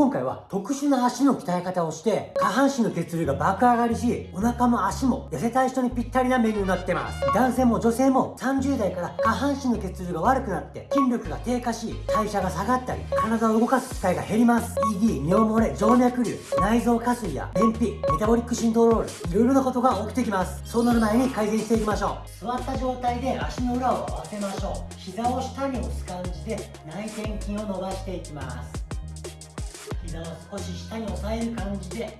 今回は特殊な足の鍛え方をして下半身の血流が爆上がりしお腹も足も痩せたい人にぴったりなメニューになってます。男性も女性も30代から下半身の血流が悪くなって筋力が低下し代謝が下がったり体を動かす機会が減ります。ED 尿漏れ静脈瘤内臓下水や便秘メタボリックシントロールいろいろなことが起きてきます。そうなる前に改善していきましょう。座った状態で足の裏を合わせましょう。膝を下に押す感じで内転筋を伸ばしていきます。膝を少し下に押さえる感じで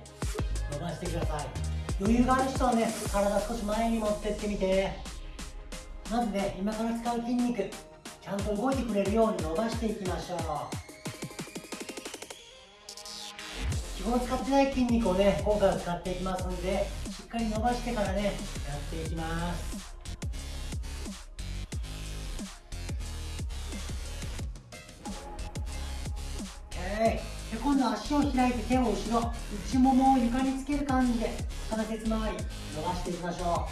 伸ばしてください。余裕がある人はね体少し前に持ってってみて。まずね今から使う筋肉ちゃんと動いてくれるように伸ばしていきましょう。基本使ってない筋肉をね今回は使っていきますんでしっかり伸ばしてからねやっていきます。OK で今度は足を開いて手を後ろ内ももを床につける感じで関節周り伸ばしていきましょう。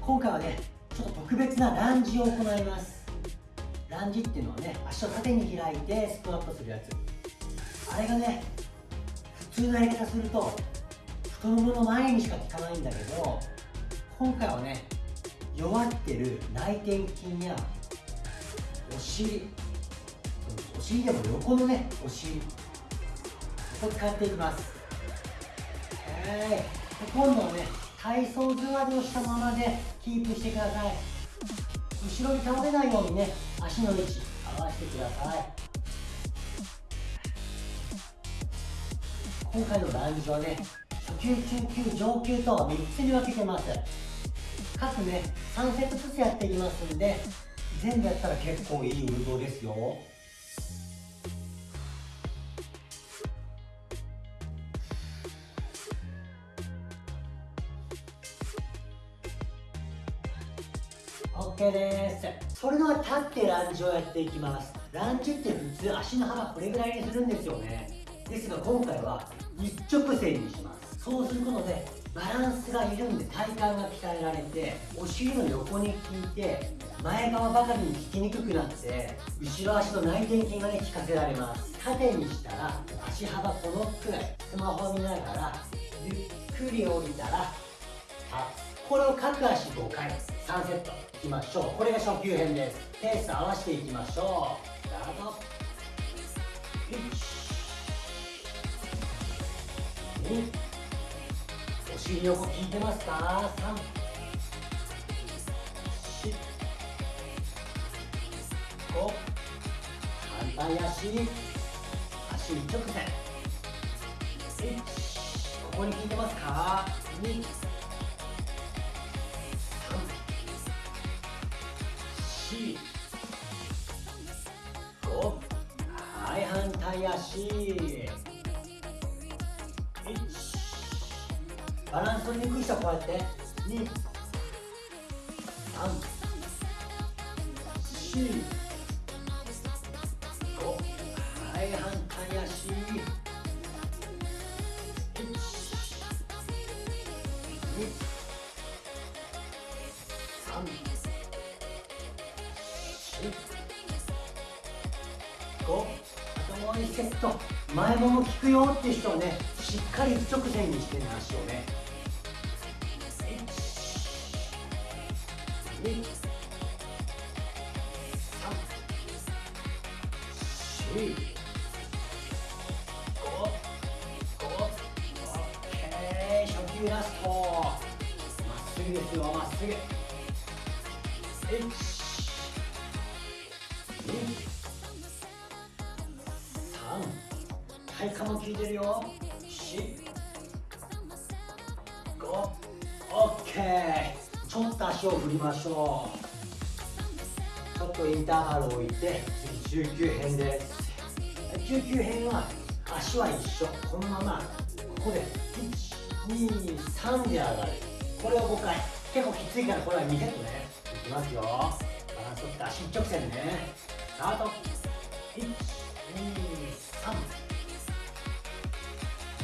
今回はねちょっと特別なランジを行います。ランジっていうのはね足を縦に開いてスクワットするやつ。あれがね普通のやり方すると太ももの前にしか効かないんだけど今回はね弱ってる内転筋やお尻お尻でも横のねお尻ここ使っていきます。はい。今度はね体操座りをしたままでキープしてください。後ろに倒れないようにね足の位置合わせてください。今回のランジはね初級中級上級と3つに分けてます。各ね3セットずつやっていきますんで全部やったら結構いい運動ですよ。OK です。それでは立ってランジをやっていきます。ランジって普通足の幅これぐらいにするんですよね。ですが今回は一直線にします。そうすることでバランスが緩んで体幹が鍛えられてお尻の横に効いて前側ばかりに効きにくくなって後ろ足の内転筋がね効かせられます。縦にしたら足幅このくらいスマホ見ながらゆっくり降りたらこれを各足5回3セットいきましょう。これが初級編です。ペース合わせていきましょう。スタート。1 2お尻横効いてますか？3 4 5反対足。足一直線。1ここに効いてますか？2 4 5はい反対足。バランス取りにくい人はこうやって。2 3 4 5はい反対足。1 2 3 5あともう1セット。前もも効くよっていう人はねしっかり一直線にしてね足をね。3 4 5 OK 初級ラストまっすぐですよまっすぐ1体幹も効いてるよ4 5 OK ちょっと足を振りまし。ょうちょっとインターバルを置いて次19編です19編は足は一緒。このままここで123で上がる。これを5回結構きついからこれは2セットね。いきますよ。バランス取って足一直線ね。スタート。1 2 3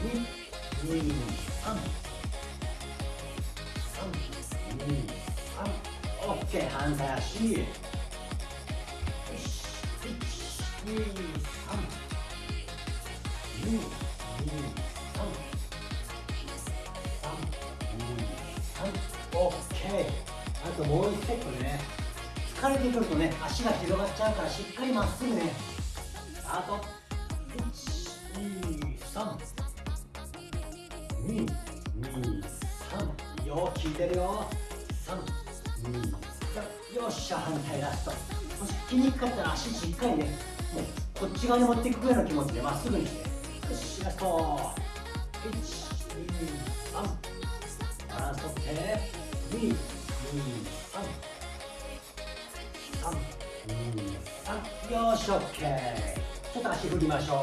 2 2 3 3 2 3 OK 反対足。よし。1オッケーあともう1セットね疲れてくるとね足が広がっちゃうからしっかりまっすぐねスタート123 2, よく効いてるよ323よっしゃ反対ラストもし筋肉かったら足しっかりねもうこっち側に持っていくぐらいの気持ちでまっすぐにしてラスト123バランスとって2、2、3、3、2、3、よし、オッケー。ちょっと足振りましょう。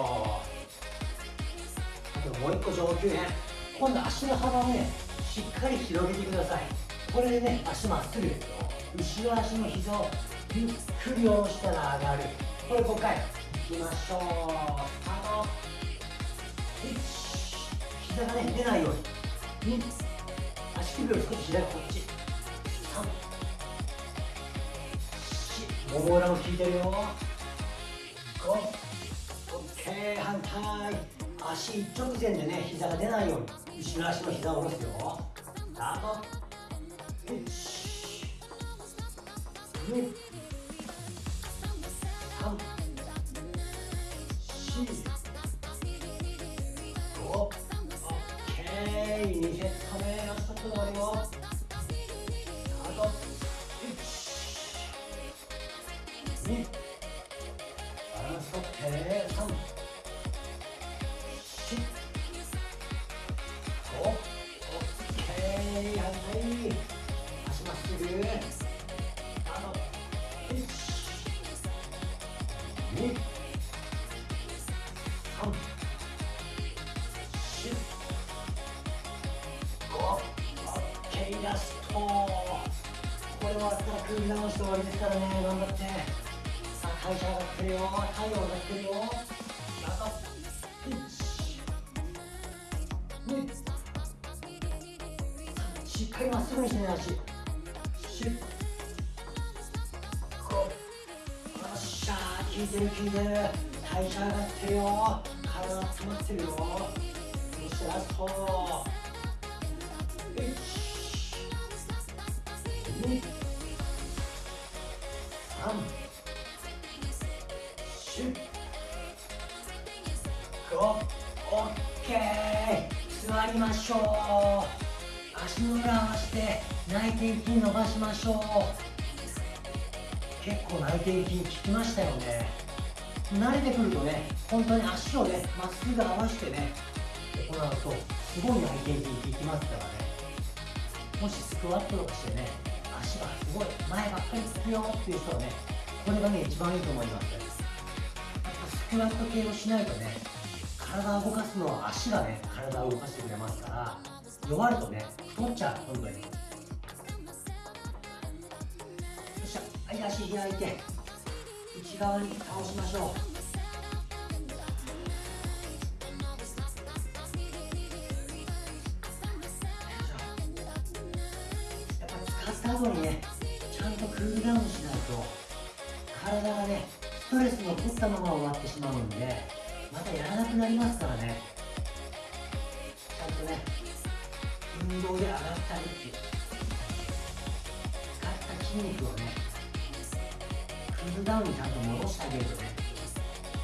あともう一個上級編。今度足の幅をね、しっかり広げてください。これでね、足まっすぐですよ。後ろ足の膝をゆっくり下ろしたら上がる。これ5回。いきましょう。スタート。1、膝がね、出ないように。2、足首を少し左こっち。3 4もも裏も効いてるよ。5オッケー反対。足一直線でね膝が出ないように後ろ足の膝を下ろすよ。スタート1 2 2バランスとって3 4 5オッケー。反対足まっすぐ。あと1 2 3 4ラスト。これ終わったら組み直して終わりですからね。頑張って。さあ会社上がってるよ太陽がってるよあと1 2しっかりまっすぐにしてね足シュッこよっしゃー効い。てる効い。てる代謝上がってるよ体が詰まってるよそしてラスト足の裏合わせて内転筋伸ばしましょう。結構内転筋効きましたよね。慣れてくるとね本当に足をねまっすぐ合わせてね行うとすごい内転筋効きますからね。もしスクワットとかしてね足がすごい前ばっかりつくよっていう人はねこれがね一番いいと思います。スクワット系をしないとね体を動かすのは足がね体を動かしてくれますから弱るとね太っちゃう本当によっしゃはい足開いて内側に倒しましょう。やっぱ使った後にねちゃんとクールダウンしないと体がねストレスの取ったまま終わってしまうんでまたやらなくなりますからね。ちゃんとね運動で上がったりっていう。使った筋肉をねクールダウンにちゃんと戻してあげるとね。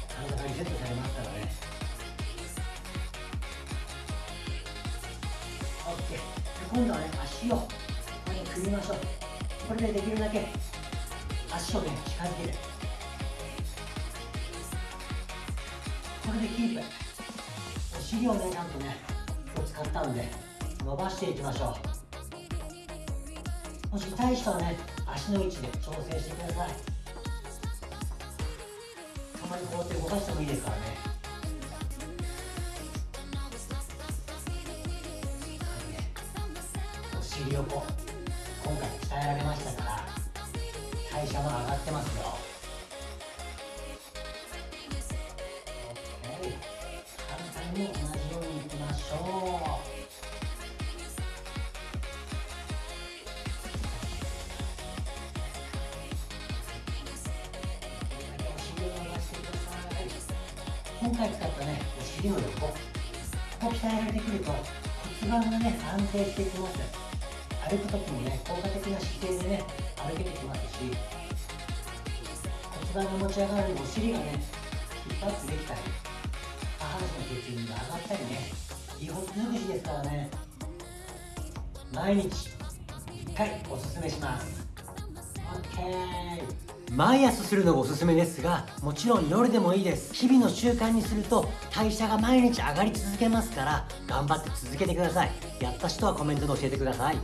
体がリセットされますからね。OK で今度はね足をこれで組みましょう。これでできるだけ足をね近づけるこれでキープお尻をねちゃんとね今日使ったんで伸ばしていきましょう。もし痛い人はね足の位置で調整してください。たまにこうやって動かしてもいいですからね。ねお尻をこう今回鍛えられましたから代謝も上がってますよ。も同じようにいきましょうお尻を伸ばしてくださ今回使ったねお尻の横ここ鍛えられてくると骨盤がね安定してきます。歩く時もね効果的な姿勢でね歩けてきますし骨盤が持ち上がるお尻がねヒップアップできたり。下半身の血流が上がったりねいいほぐしですからね毎日1回おすすめします。OK 毎朝するのがおすすめですがもちろん夜でもいいです。日々の習慣にすると代謝が毎日上がり続けますから頑張って続けてください。やった人はコメントで教えてください。